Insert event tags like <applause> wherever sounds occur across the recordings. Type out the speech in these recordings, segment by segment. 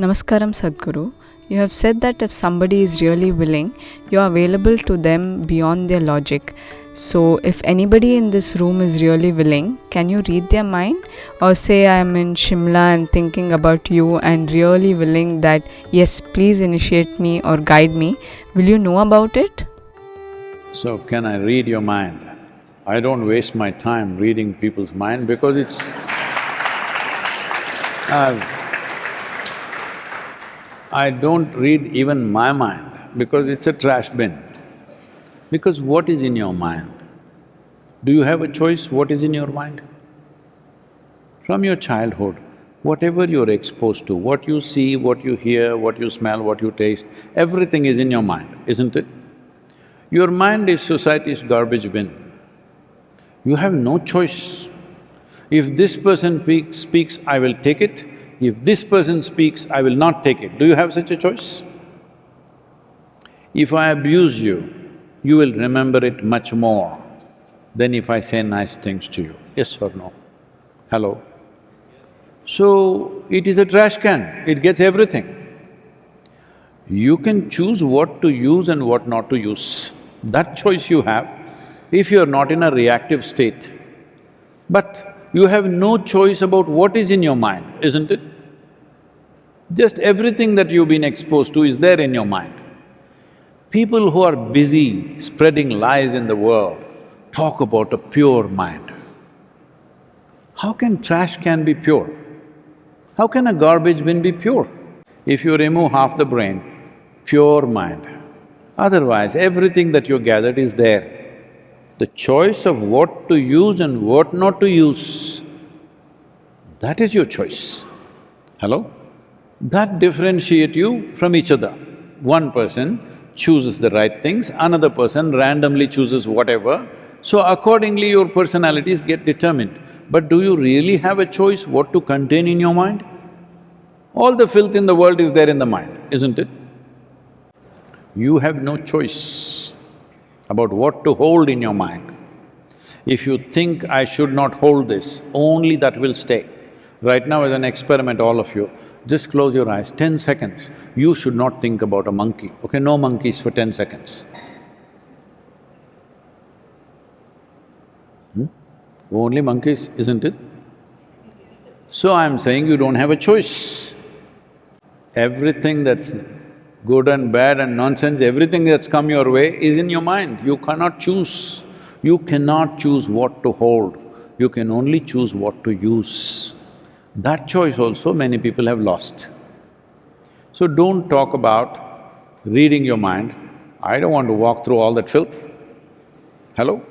Namaskaram Sadhguru. You have said that if somebody is really willing, you are available to them beyond their logic. So, if anybody in this room is really willing, can you read their mind? Or say, I am in Shimla and thinking about you and really willing that, yes, please initiate me or guide me. Will you know about it? So, can I read your mind? I don't waste my time reading people's mind because it's… <laughs> I've I don't read even my mind because it's a trash bin. Because what is in your mind? Do you have a choice what is in your mind? From your childhood, whatever you're exposed to, what you see, what you hear, what you smell, what you taste, everything is in your mind, isn't it? Your mind is society's garbage bin. You have no choice. If this person speaks, speaks, I will take it if this person speaks, I will not take it. Do you have such a choice? If I abuse you, you will remember it much more than if I say nice things to you, yes or no? Hello? So, it is a trash can, it gets everything. You can choose what to use and what not to use. That choice you have if you're not in a reactive state. But you have no choice about what is in your mind, isn't it? Just everything that you've been exposed to is there in your mind. People who are busy spreading lies in the world talk about a pure mind. How can trash can be pure? How can a garbage bin be pure? If you remove half the brain, pure mind. Otherwise, everything that you gathered is there. The choice of what to use and what not to use, that is your choice. Hello? That differentiate you from each other. One person chooses the right things, another person randomly chooses whatever, so accordingly your personalities get determined. But do you really have a choice what to contain in your mind? All the filth in the world is there in the mind, isn't it? You have no choice about what to hold in your mind. If you think, I should not hold this, only that will stay. Right now as an experiment, all of you, just close your eyes, ten seconds, you should not think about a monkey, okay? No monkeys for ten seconds. Hmm? Only monkeys, isn't it? So I'm saying you don't have a choice. Everything that's good and bad and nonsense, everything that's come your way is in your mind. You cannot choose. You cannot choose what to hold. You can only choose what to use. That choice also many people have lost. So don't talk about reading your mind. I don't want to walk through all that filth. Hello?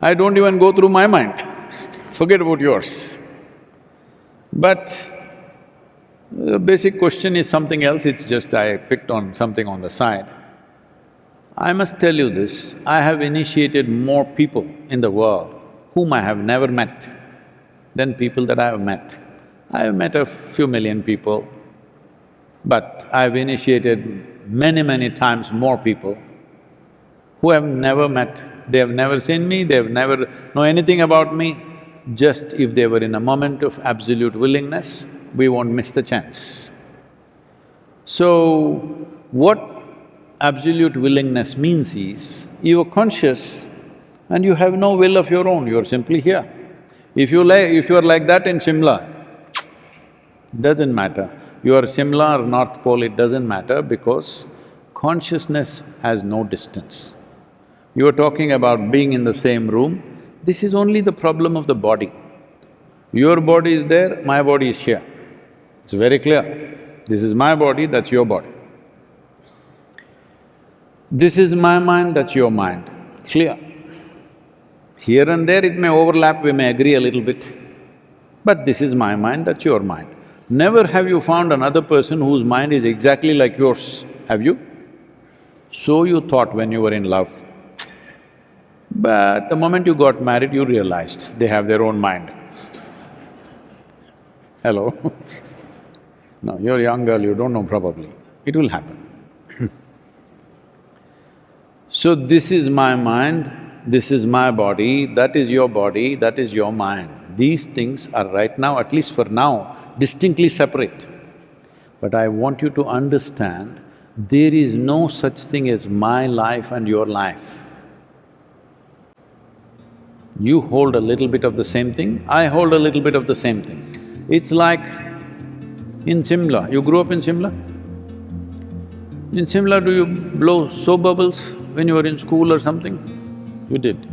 I don't even go through my mind, <laughs> forget about yours. But the basic question is something else, it's just I picked on something on the side. I must tell you this, I have initiated more people in the world whom I have never met than people that I have met. I've met a few million people, but I've initiated many, many times more people who have never met, they have never seen me, they have never know anything about me. Just if they were in a moment of absolute willingness, we won't miss the chance. So, what absolute willingness means is, you are conscious and you have no will of your own, you're simply here. If you if you are like that in Shimla, doesn't matter. You are Shimla or North Pole, it doesn't matter because consciousness has no distance. You are talking about being in the same room, this is only the problem of the body. Your body is there, my body is here. It's very clear. This is my body, that's your body. This is my mind, that's your mind. Clear. Here and there it may overlap, we may agree a little bit, but this is my mind, that's your mind. Never have you found another person whose mind is exactly like yours, have you? So you thought when you were in love. But the moment you got married, you realized they have their own mind. Hello? <laughs> no, you're a young girl, you don't know probably. It will happen. <laughs> so this is my mind, this is my body, that is your body, that is your mind. These things are right now, at least for now, distinctly separate. But I want you to understand, there is no such thing as my life and your life. You hold a little bit of the same thing, I hold a little bit of the same thing. It's like in Simla, you grew up in Simla? In Simla, do you blow soap bubbles when you were in school or something? You did.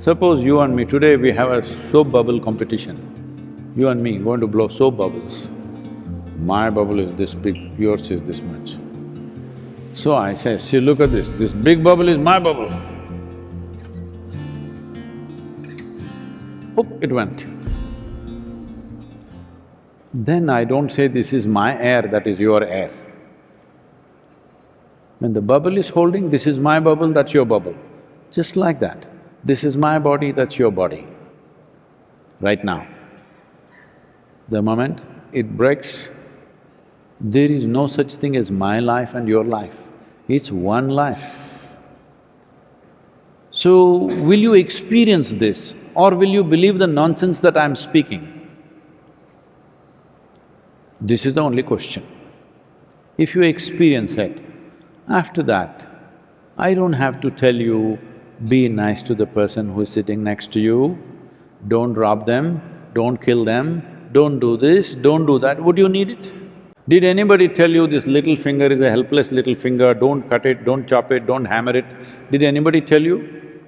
Suppose you and me, today we have a soap bubble competition. You and me going to blow soap bubbles. My bubble is this big, yours is this much. So I say, see, look at this, this big bubble is my bubble. Hook, it went. Then I don't say this is my air, that is your air. When the bubble is holding, this is my bubble, that's your bubble. Just like that. This is my body, that's your body. Right now. The moment it breaks, there is no such thing as my life and your life. It's one life. So, will you experience this or will you believe the nonsense that I'm speaking? This is the only question. If you experience it, after that, I don't have to tell you, be nice to the person who is sitting next to you, don't rob them, don't kill them, don't do this, don't do that, would you need it? Did anybody tell you this little finger is a helpless little finger, don't cut it, don't chop it, don't hammer it? Did anybody tell you?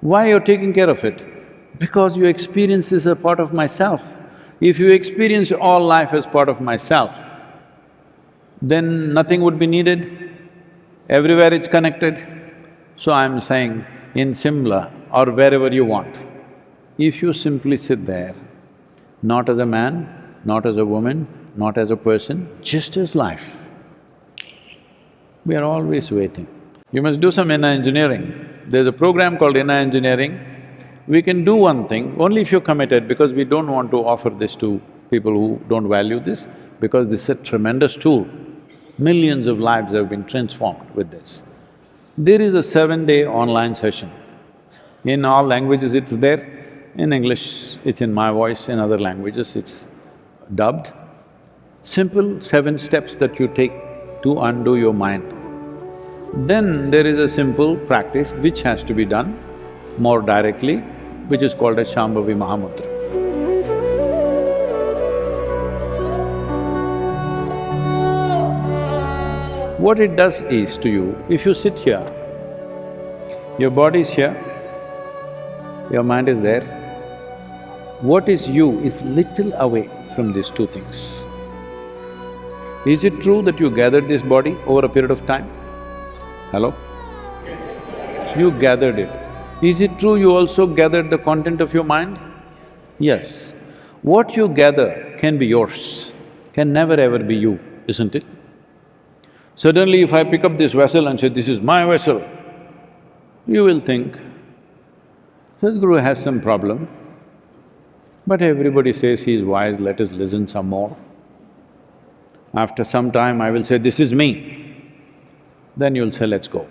Why you're taking care of it? Because you experience as a part of myself. If you experience all life as part of myself, then nothing would be needed, everywhere it's connected. So I'm saying, in Simla or wherever you want, if you simply sit there, not as a man, not as a woman, not as a person, just as life, we are always waiting. You must do some inner engineering. There's a program called inner engineering. We can do one thing, only if you're committed, because we don't want to offer this to people who don't value this, because this is a tremendous tool. Millions of lives have been transformed with this. There is a seven-day online session. In all languages it's there, in English it's in my voice, in other languages it's dubbed. Simple seven steps that you take to undo your mind. Then there is a simple practice which has to be done more directly, which is called as Shambhavi Mahamudra. What it does is to you, if you sit here, your body is here, your mind is there, what is you is little away from these two things. Is it true that you gathered this body over a period of time? Hello? You gathered it. Is it true you also gathered the content of your mind? Yes. What you gather can be yours, can never ever be you, isn't it? Suddenly if I pick up this vessel and say, this is my vessel, you will think, Sadhguru has some problem, but everybody says he is wise, let us listen some more. After some time I will say, this is me, then you'll say, let's go.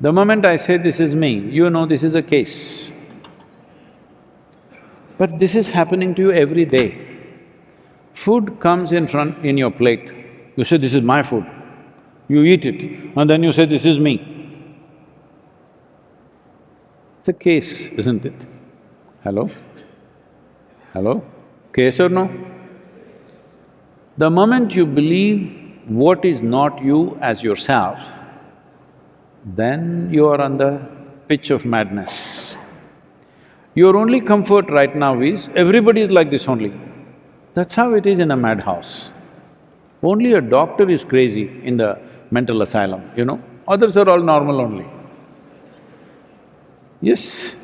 The moment I say this is me, you know this is a case. But this is happening to you every day. Food comes in front… in your plate, you say, this is my food. You eat it and then you say, this is me. It's a case, isn't it? Hello? Hello? Case or no? The moment you believe what is not you as yourself, then you are on the pitch of madness. Your only comfort right now is, everybody is like this only. That's how it is in a madhouse. Only a doctor is crazy in the mental asylum, you know, others are all normal only. Yes.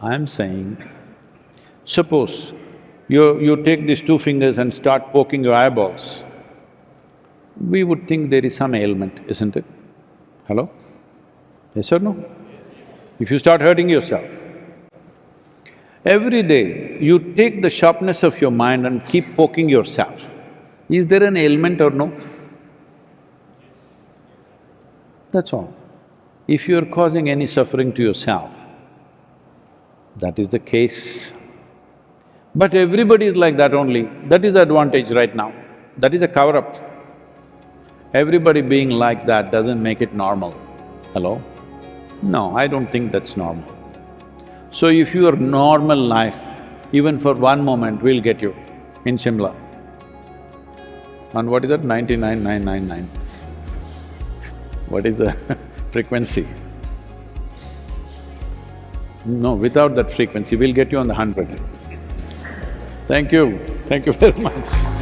I'm saying, suppose you… you take these two fingers and start poking your eyeballs, we would think there is some ailment, isn't it? Hello? Yes or no? If you start hurting yourself, Every day, you take the sharpness of your mind and keep poking yourself. Is there an ailment or no? That's all. If you're causing any suffering to yourself, that is the case. But everybody is like that only, that is the advantage right now. That is a cover-up. Everybody being like that doesn't make it normal. Hello? No, I don't think that's normal. So if your normal life, even for one moment, will get you in Shimla. And what is that? Ninety-nine, nine, nine, nine. What is the <laughs> frequency? No, without that frequency, we'll get you on the hundred. Thank you, thank you very much.